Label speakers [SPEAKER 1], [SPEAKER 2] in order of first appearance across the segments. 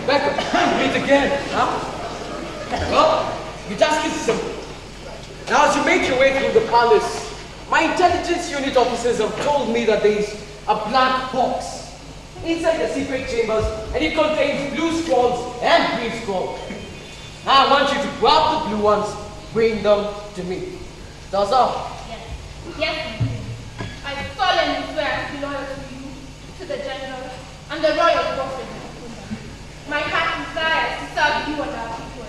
[SPEAKER 1] Rebecca, meet again, huh? Well, your task is simple. Now, as you make your way through the palace, my intelligence unit officers have told me that there is a black box inside the secret chambers, and it contains blue scrolls and green scrolls. Now, I want you to grab the blue ones, bring them to me. That's all.
[SPEAKER 2] Yes. Yes, I solemnly swear to be loyal to you, to the general, and the royal government. My heart desires to serve you and our people.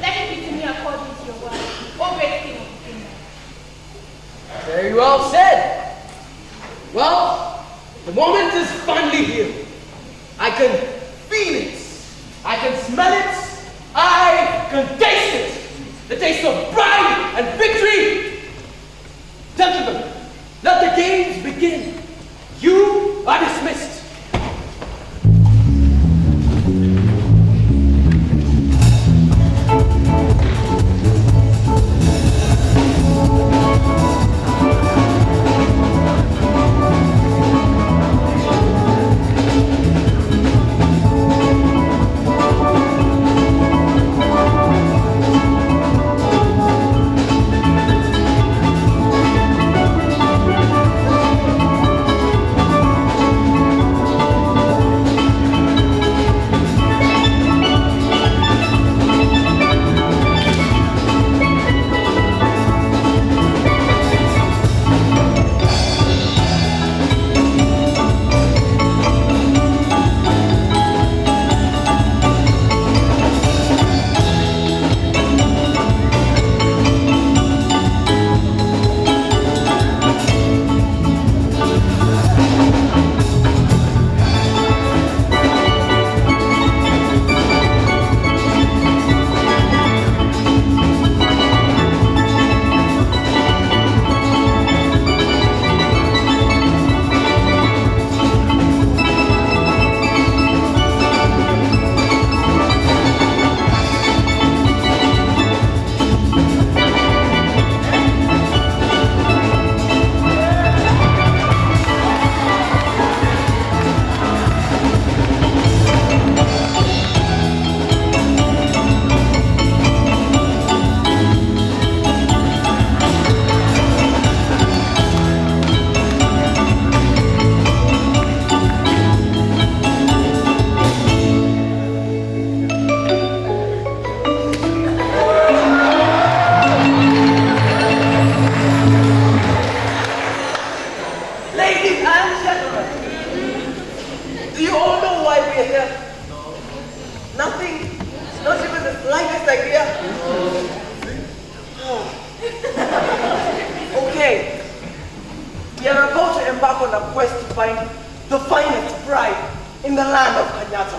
[SPEAKER 2] Let it be to me according to your word, O great king of kingdom.
[SPEAKER 1] Very well said. Well, the moment is finally here. I can feel it. I can smell it. I can taste it. The taste of pride and victory. Gentlemen, let the games begin. You are dismissed.
[SPEAKER 3] Of Kanyata.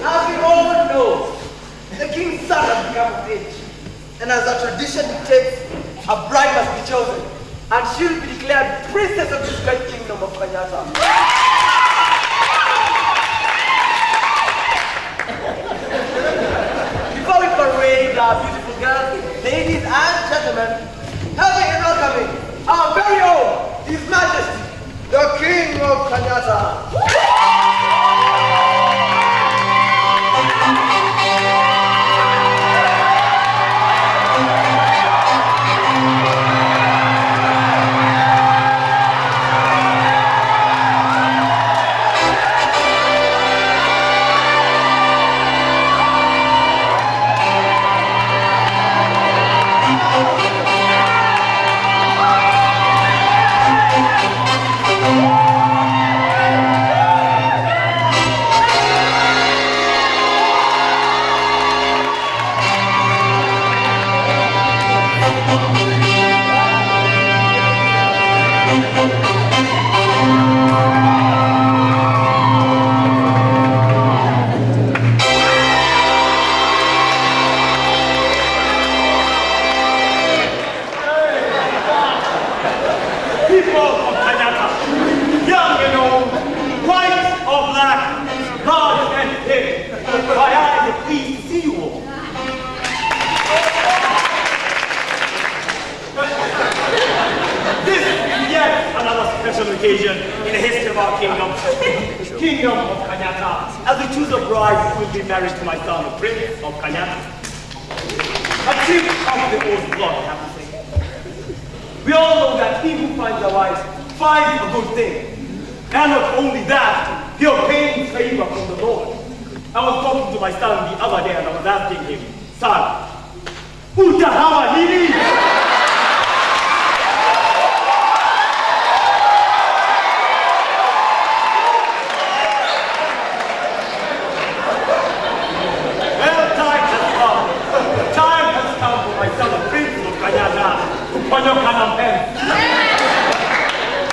[SPEAKER 3] As we all know, the king's son has become of age. And as a tradition dictates, a bride must be chosen. And she'll be declared princess of this great kingdom of our beautiful girls, ladies and gentlemen, our very own, His Majesty, the King of Kanyata.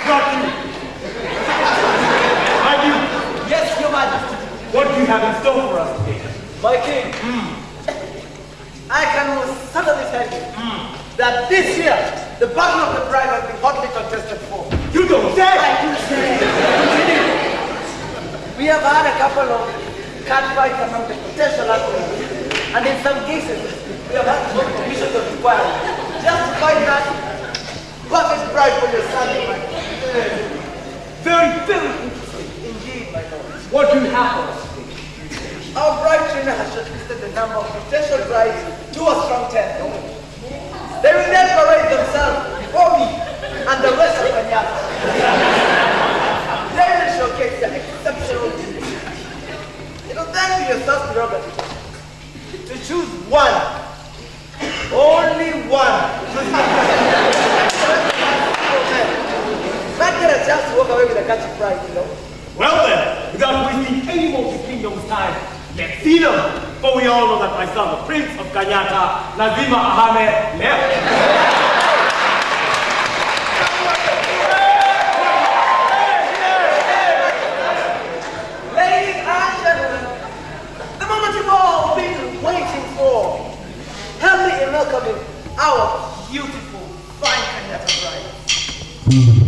[SPEAKER 4] Not you.
[SPEAKER 3] Yes, Your Majesty.
[SPEAKER 4] What do you have in store for us today?
[SPEAKER 3] My king, I can most certainly tell you hmm, that this year, the battle of the bride has been hotly contested for.
[SPEAKER 4] You don't say!
[SPEAKER 3] I do say. we have had a couple of cat fights among the potential athletes, and in some cases, we have had to go to commissions of inquiry just to find that perfect bride for your son, my Very, very interesting indeed, my lord.
[SPEAKER 4] What do you have for us?
[SPEAKER 3] Our bride trainer has shortlisted the number of potential brides to a strong ten. They will then parade themselves before me and the rest of Kanyata. they will showcase their exceptional beauty. It will then be your son's prerogative to choose one, only one. Not get a chance to walk away with a catchy prize, you know.
[SPEAKER 4] Well then, without wasting any more of the kingdom's time, let's see them. For we all know that my son, the Prince of Kanyata, Nazima Ahmed, left.
[SPEAKER 3] Welcoming our beautiful, fine Kanyata bride.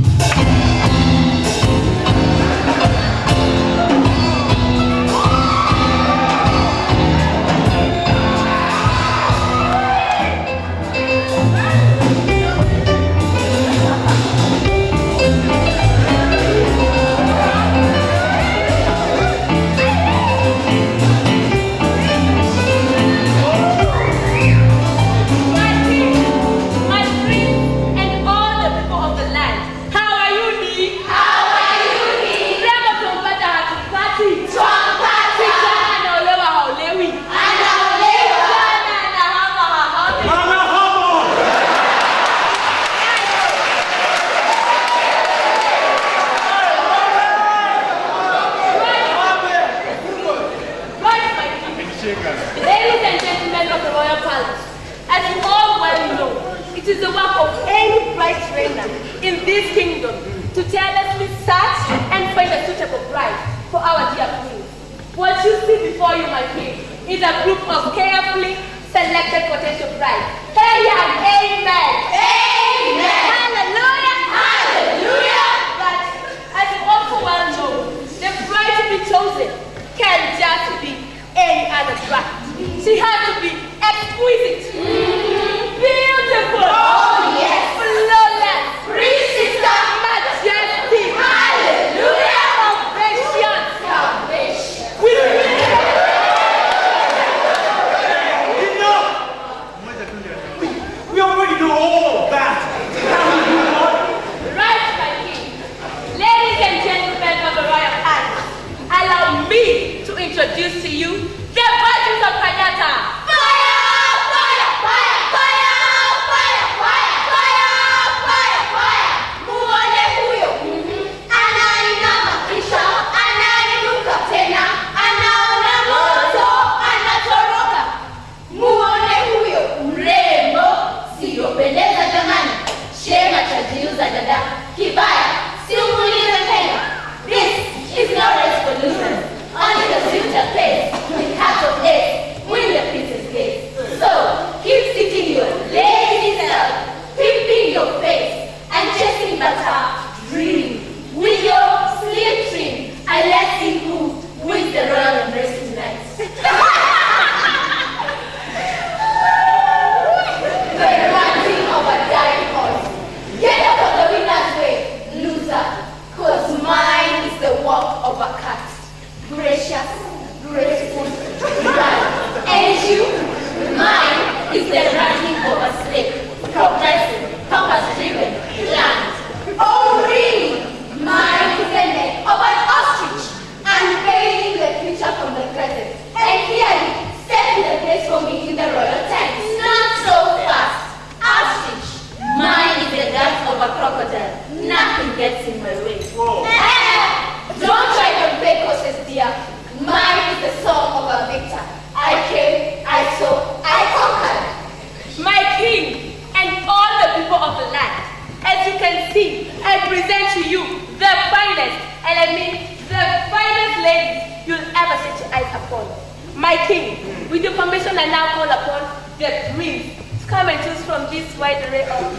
[SPEAKER 5] My king, with
[SPEAKER 2] your permission, I now call upon the prince to come and choose from this wide array of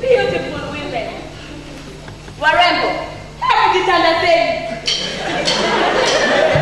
[SPEAKER 2] beautiful women. Warembo, did you?
[SPEAKER 1] Wametutazama.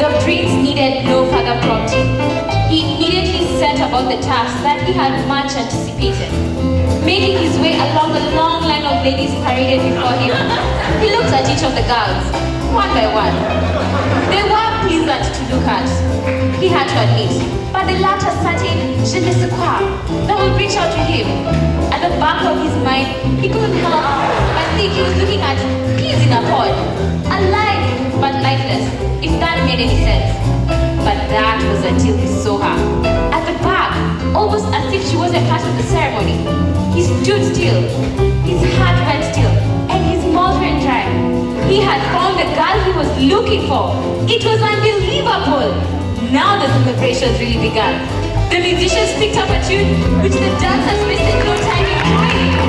[SPEAKER 6] The prince needed no further prompting. He immediately set about the task that he had much anticipated. Making his way along the long line of ladies paraded before him, he looked at each of the girls, one by one. They were to look at, he had to admit, but the latter certain je ne sais quoi that would reach out to him. At the back of his mind, he couldn't help but think he was looking at peas in a pod, alive but lifeless, if that made any sense. But that was until he saw her. At the back, almost as if she wasn't part of the ceremony. He stood still, his heart went still, He had found the girl he was looking for. It was unbelievable. Now the celebrations really began. The musicians picked up a tune, which the dancers wasted no time in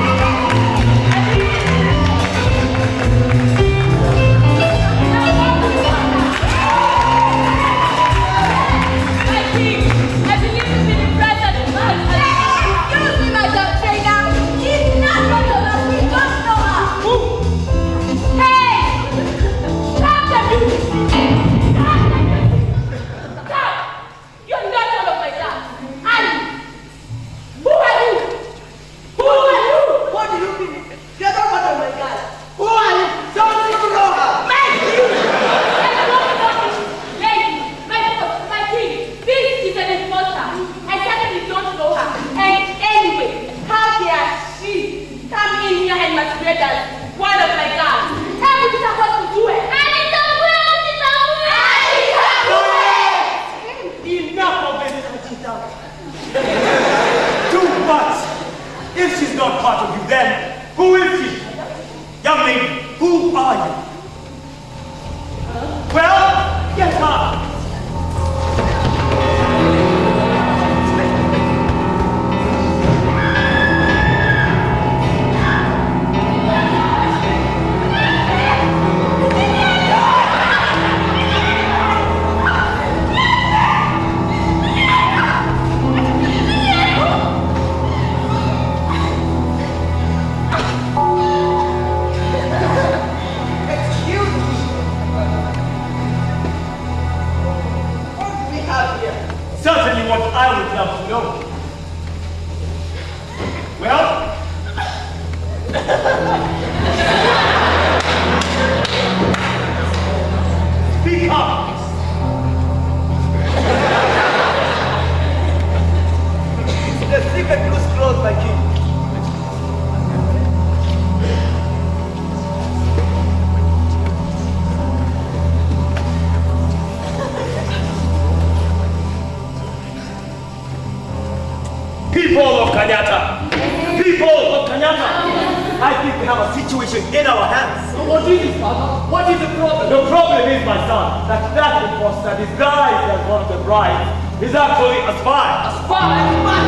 [SPEAKER 4] People of Kanyata, people of Kanyata, I think we have a situation in our hands.
[SPEAKER 1] What is it, father? What is the problem?
[SPEAKER 4] The problem is, my son, that that imposter disguised as one of the brides is actually a spy.
[SPEAKER 1] A spy?
[SPEAKER 4] A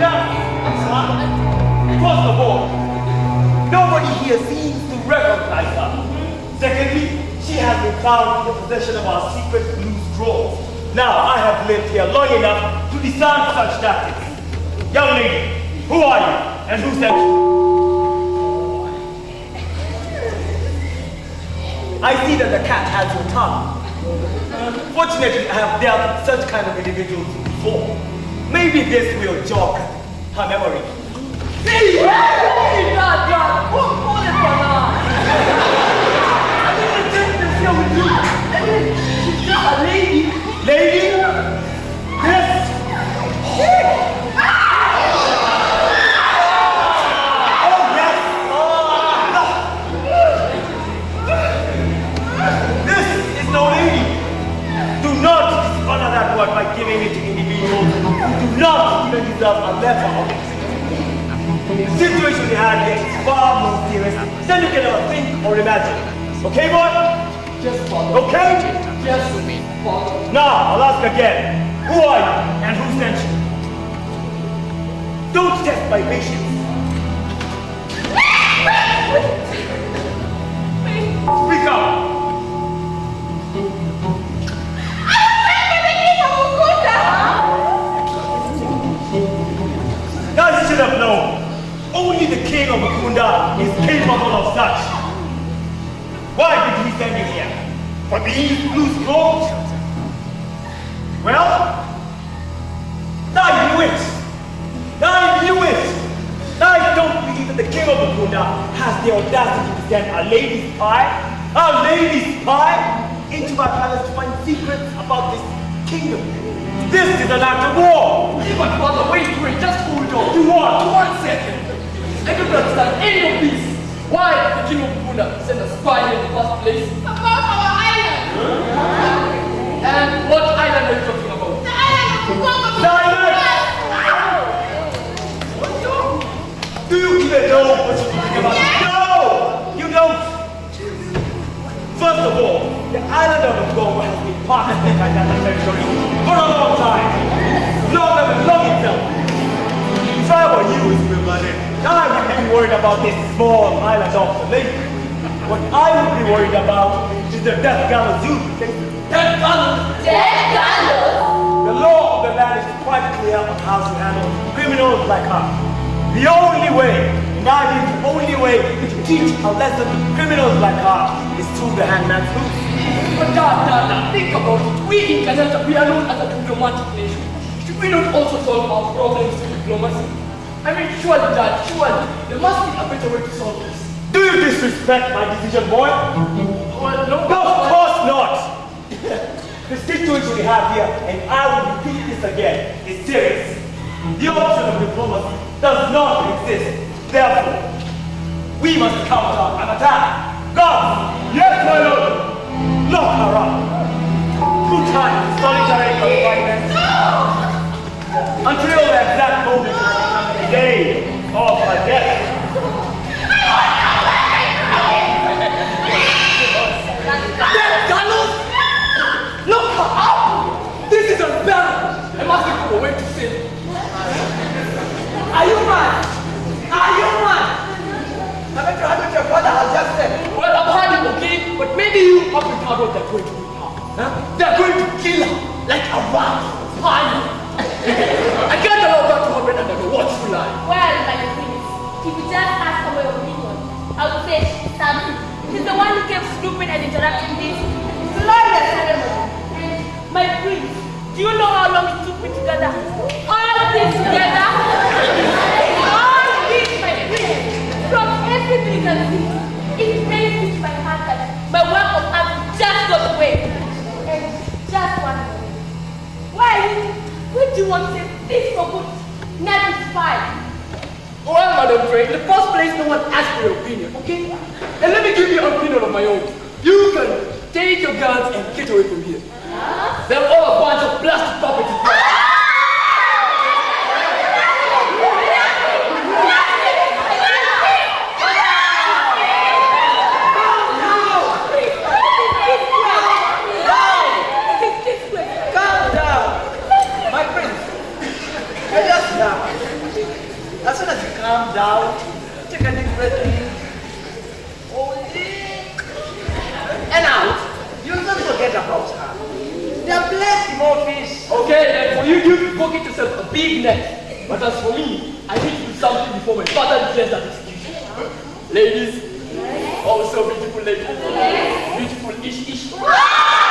[SPEAKER 4] Yes, a spy. First of all, nobody here seems to recognize her. Secondly, she has been found in the possession of our secret blue scroll. Now, I have lived here long enough to discern such tactics. Young lady, who are you? And who sent you? I see that the cat has your tongue. Fortunately, I have dealt with such kind of individuals before. Maybe this will jog her memory.
[SPEAKER 1] Hey, hey, God, God, pull, pull it for now. I mean, the business here with you. She's just a lady.
[SPEAKER 4] Lady, not even deserve a letter of. The situation we had here is far more serious than you can ever think or imagine. Okay, boy?
[SPEAKER 1] Just follow.
[SPEAKER 4] Okay?
[SPEAKER 1] Just follow.
[SPEAKER 4] Now, I'll ask again. Who are you and who sent you? Don't test my patience. Mukunda is capable of such. Why did he send you here? For these blue scrolls? Well, I knew it. I knew it. I don't believe that the king of Mukunda has the audacity to send a lady spy, a lady spy, into my palace to find secrets about this kingdom. This is an act of war.
[SPEAKER 1] But father, wait, wait, just hold on.
[SPEAKER 4] You what?
[SPEAKER 1] One second. I don't understand any of this. Why did the king of Buna send a spy in the first place?
[SPEAKER 5] About our island.
[SPEAKER 1] And what island are you talking about?
[SPEAKER 5] The island of Congo.
[SPEAKER 4] Silence! Do you even know what you're talking about? No! You don't! First of all, the island of Congo has been part of the Kanyata territory for a long time. Longer than long itself. If I were you, I wouldn't be worried about this small island off the lake. What I would be worried about is the death gallows you
[SPEAKER 1] That gun!
[SPEAKER 2] Dead gallows?
[SPEAKER 4] The law of the land is quite clear on how to handle criminals like her. The only way, and I mean the only way to teach a lesson to criminals like her is through the hangman's noose.
[SPEAKER 1] But Dad, Dad, Dad, think about it. We in Kanyata, we are known as a diplomatic nation. Should we not also solve our problems through diplomacy? I mean, surely, Dad, surely, there must be a better way to solve this.
[SPEAKER 4] Do you disrespect my decision, boy?
[SPEAKER 1] Well, no,
[SPEAKER 4] No, of course not! the situation we have here, and I will repeat this again, is serious. The option of diplomacy does not exist. Therefore, we must counter an attack. Guards! Yes, my lord! Lock her up. Two times solitary confinement. Until the exact moment day of her death.
[SPEAKER 1] Look up! This is unbearable! I must a way to save.
[SPEAKER 3] Are you mad? Are you mad? Haven't father
[SPEAKER 1] I've? But maybe you they're going to kill her like a rat. I can't allow that happen under the watchful eye.
[SPEAKER 2] Well, my prince, if you just ask for my opinion, I would say Sabi. He's the one who kept snooping and interrupting this glorious ceremony. And my prince, do you know how long it took me to gather all this together? all this, my prince, from everything see. It me to my heart that my work of art just got away. And just one more. Why? Do you want to say? This for good. Fine.
[SPEAKER 1] Well, Madam Frank, in the first place, no one asked for your opinion, okay? And let me give you an opinion of my own. You can take your guns and get away from here. They're all a bunch of plastic puppets.
[SPEAKER 3] down. Take a deep breath in. Hold it. And out. You don't forget about her. They are blessed in all.
[SPEAKER 1] Okay, and for you, you pocket yourself a big neck. But as for me, I need to do something before my father declares that excuse. Ladies, also beautiful ladies. Beautiful ish ish.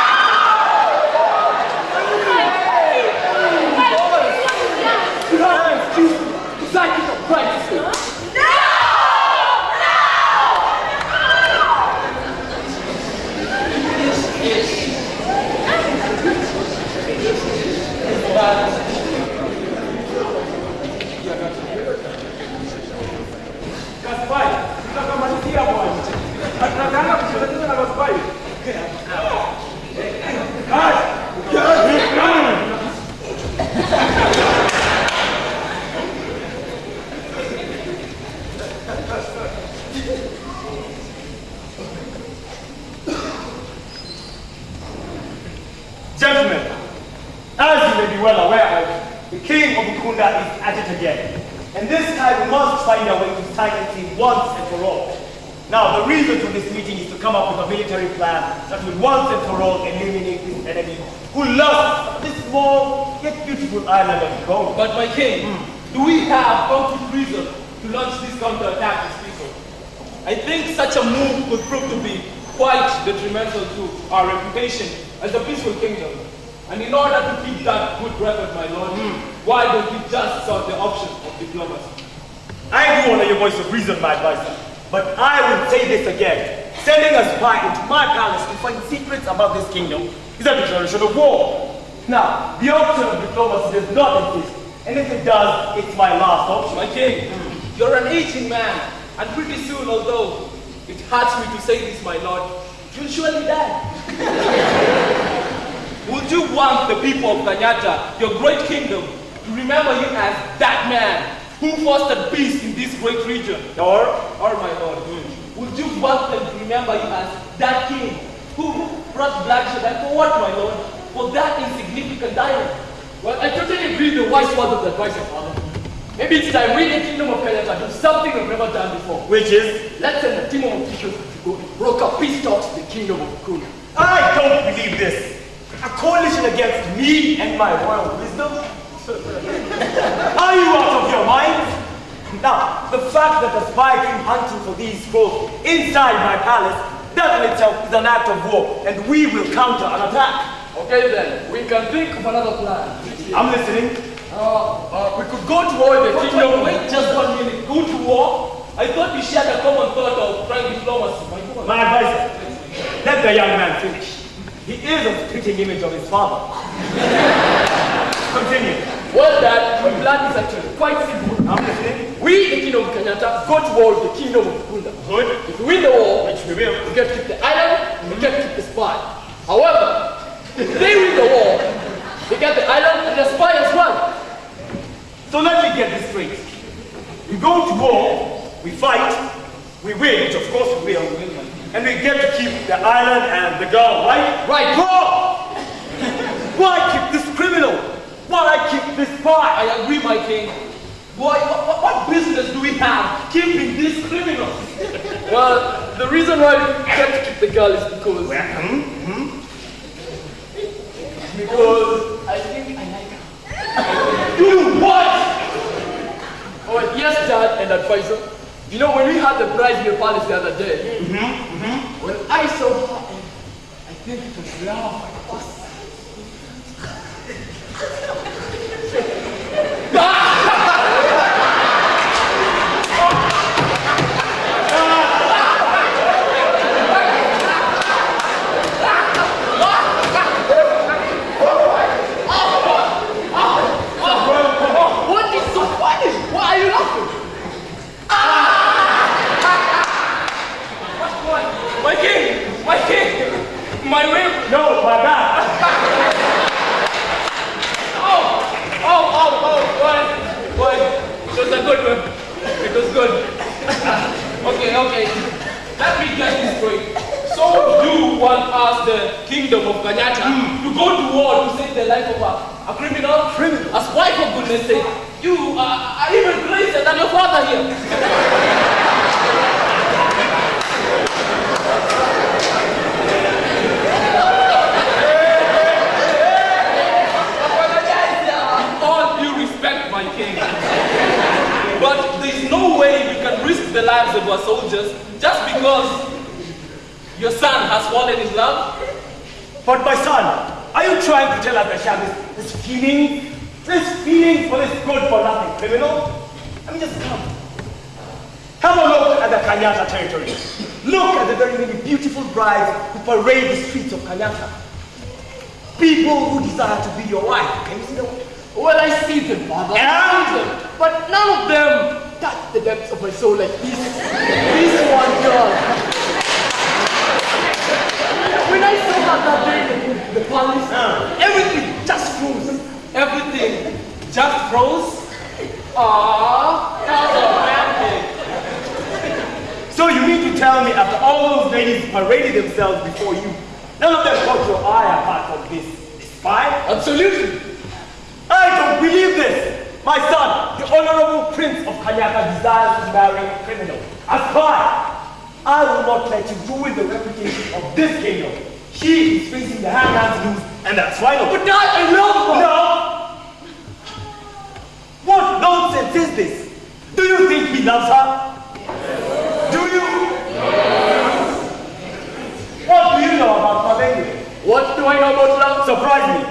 [SPEAKER 4] King is at it again. And this time we must find a way to silence him once and for all. Now, the reason for this meeting is to come up with a military plan that will once and for all eliminate this enemy who loves this small yet beautiful island of Gold.
[SPEAKER 1] But my king, hmm. do we have concrete reason to launch this counterattack this people? I think such a move could prove to be quite detrimental to our reputation as a peaceful kingdom. And in order to keep that good record, my lord, hmm. why don't we just sought the option of diplomacy?
[SPEAKER 4] I do honor your voice of reason, my advisor. But I will say this again. Sending a spy into my palace to find secrets about this kingdom is a declaration of war. Now, the option of diplomacy does not exist. And if it does, it's my last option.
[SPEAKER 1] My king, you're an aging man, and pretty soon, although it hurts me to say this, my lord, you'll surely die. Would you want the people of Kanyata, your great kingdom, to remember you as that man who fostered peace in this great region?
[SPEAKER 4] Or,
[SPEAKER 1] Or, my lord, would you want them to remember you as that king who brought bloodshed and for what, my lord? For that insignificant island? Well, I totally agree with the wise words of the advisor, father. Maybe it's time we, the kingdom of Kanyata, do something we've never done before.
[SPEAKER 4] which is,
[SPEAKER 1] Let's send a team of officials to go and broker peace talks to the kingdom of Kuna.
[SPEAKER 4] I don't believe this. A coalition against me and my royal wisdom? Are you out of your mind? Now, the fact that a spy came hunting for these scrolls inside my palace, that in itself is an act of war, and we will counter an attack.
[SPEAKER 1] Okay then, we can think of another plan.
[SPEAKER 4] I'm listening.
[SPEAKER 1] Uh, uh, we could go to war with the kingdom. Wait just one minute. Go to war? I thought we shared a common thought of trying diplomacy. My.
[SPEAKER 4] My advisor, let the young man finish. He is a spitting image of his father. Continue.
[SPEAKER 1] Well, Dad, my plan is actually quite simple.
[SPEAKER 4] I'm listening.
[SPEAKER 1] We, the kingdom of Kanyata, go to war with the kingdom of Kunda.
[SPEAKER 4] Good.
[SPEAKER 1] If we win the war,
[SPEAKER 4] Which we will.
[SPEAKER 1] we get to keep the island, we get to keep the spy. However, if they win the war, they get the island and the spy as well.
[SPEAKER 4] So let me get this straight. We go to war, we fight, we win, which of course we will, and we get to keep the island and the girl, right?
[SPEAKER 1] Right.
[SPEAKER 4] Wrong! Why keep this criminal? Why I keep this spy?
[SPEAKER 1] I agree, my king. Boy, what, what, business do we have keeping these criminals? well, the reason why we get to keep the girl is because... Hmm. Hmm. Because I think I like her. you what? Oh, yes, Dad and advisor. You know, when we had the bride in the palace the other day, mm-hmm, mm-hmm. when I saw her, I think it was love at first What is so funny? Why are you laughing? Ah! My king! My king! My whip!
[SPEAKER 4] No, my back.
[SPEAKER 1] Oh! Oh, oh, oh! Boy! Boy! It was a good one. It was good. okay, okay. Let me get this straight. So you want us, the kingdom of Kanyata, to go to war to save the life of a, a criminal? Criminal? A spy, for goodness sake. You are, are even crazier than your father here. All due respect, soldiers just because your son has fallen in love?
[SPEAKER 4] But my son, are you trying to tell us that she has this, this feeling, this feeling for this good-for-nothing criminal? I mean, just come. Have a look at the Kanyata territory. The very many beautiful brides who parade the streets of Kanyata. People who desire to be your wife. Can you see them?
[SPEAKER 1] Well, I see them, father. I see them. But none of them touch the depths of my soul like this. This one girl. When I saw her that day in the palace, everything just froze. Everything just froze. Ah, that's a bad thing.
[SPEAKER 4] So you mean to tell me after all those ladies paraded themselves before you, none of them caught your eye apart from this, this spy?
[SPEAKER 1] Absolutely.
[SPEAKER 4] I don't believe this! My son, the honorable prince of Kanyata desires to marry a criminal, a spy. I will not let you ruin the reputation of this kingdom. She is facing the hangman's noose, and that's final.
[SPEAKER 1] But Dad, I love her.
[SPEAKER 4] No! What nonsense is this? Do you think he loves her? Do you? What do you know about Pavenge?
[SPEAKER 1] What do I know about love?
[SPEAKER 4] Surprise me.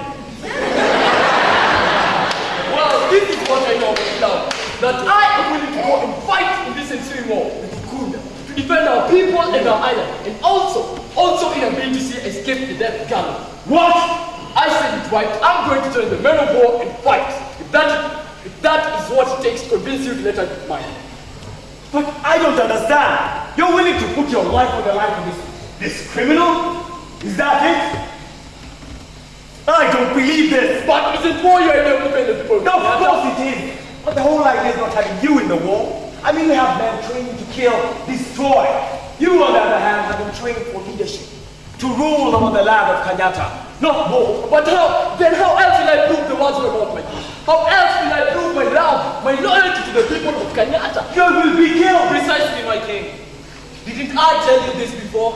[SPEAKER 1] Well, this is what I know about love. That I am willing to go and fight in this ensuing war with Ikunda to defend our people and our island, and also, also in a bid to see escape the death gallows.
[SPEAKER 4] What?
[SPEAKER 1] I said it right. I'm going to join the men of war and fight. If that, if that is what it takes to convince you to let her be mine.
[SPEAKER 4] But I don't understand. You're willing to put your life on the line for this, this criminal? Is that it? I don't believe this.
[SPEAKER 1] But is it war you're able to defend?
[SPEAKER 4] No, of course it is. But the whole idea is not having you in the war. I mean, we have men trained to kill, destroy. You, on the other hand, have been trained for leadership, to rule over the land of Kanyata, not war.
[SPEAKER 1] But how? Then how else will I prove the words about my How else will I prove my love, my loyalty to the people of Kanyata?
[SPEAKER 4] You will be killed.
[SPEAKER 1] Precisely, my king. Didn't I tell you this before?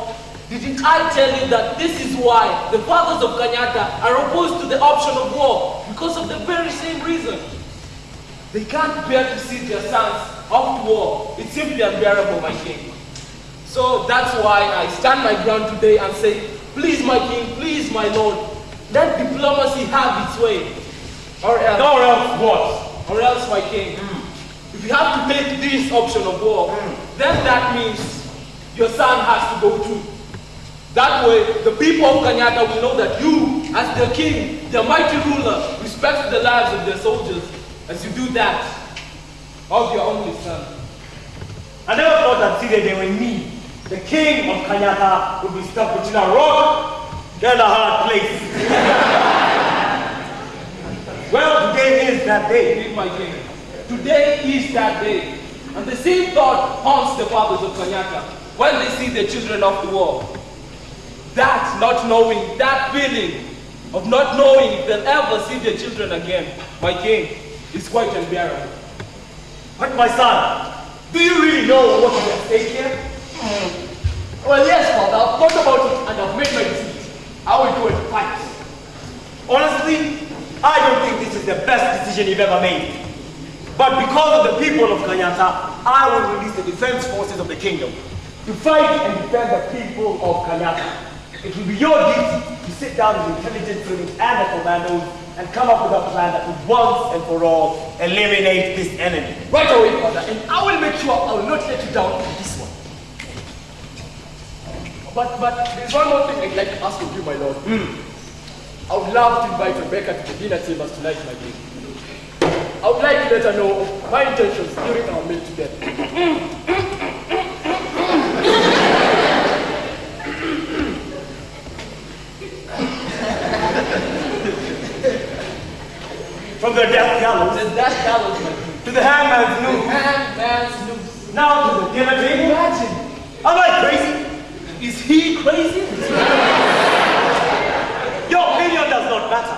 [SPEAKER 1] Didn't I tell you that this is why the fathers of Kanyata are opposed to the option of war? Because of the very same reason. They can't bear to see their sons off to war. It's simply unbearable, my king. So that's why I stand my ground today and say, please, my king, please, my lord, let diplomacy have its way. Or else,
[SPEAKER 4] Or else what?
[SPEAKER 1] or else, my king, hmm. if you have to take this option of war, hmm. then that means your son has to go too. That way, the people of Kanyata will know that you, as their king, their mighty ruler, respect the lives of their soldiers as you do that of your only son.
[SPEAKER 4] I never thought that today they were me, the king of Kanyata, would be stuck between a rock and a hard place. well, today is that day.
[SPEAKER 1] My king. Today is that day. And the same thought haunts the fathers of Kanyata when they see the children of the war. That not knowing, that feeling of not knowing if they'll ever see their children again, my king, is quite unbearable.
[SPEAKER 4] But my son, do you really know what is at stake here?
[SPEAKER 1] Well, yes, father, I've thought about it and I've made my decision. I will go and fight.
[SPEAKER 4] Honestly, I don't think this is the best decision you've ever made. But because of the people of Kanyata, I will release the defense forces of the kingdom to fight and defend the people of Kanyata. It will be your duty to sit down with intelligence unit and the commandos and come up with a plan that would once and for all eliminate this enemy.
[SPEAKER 1] Right away, father, and I will make sure I will not let you down in this one. But, but there's one more thing I'd like to ask of you, my lord. Hmm. I would love to invite Rebecca to the dinner chambers tonight, my dear. I would like to let her know my intentions during our meal together.
[SPEAKER 4] From the death gallows
[SPEAKER 1] Then that gallows,
[SPEAKER 4] to the hangman's noose,
[SPEAKER 1] Hangman's noose.
[SPEAKER 4] now to the table.
[SPEAKER 1] Imagine,
[SPEAKER 4] Am I crazy?
[SPEAKER 1] is he crazy?
[SPEAKER 4] Your opinion does not matter.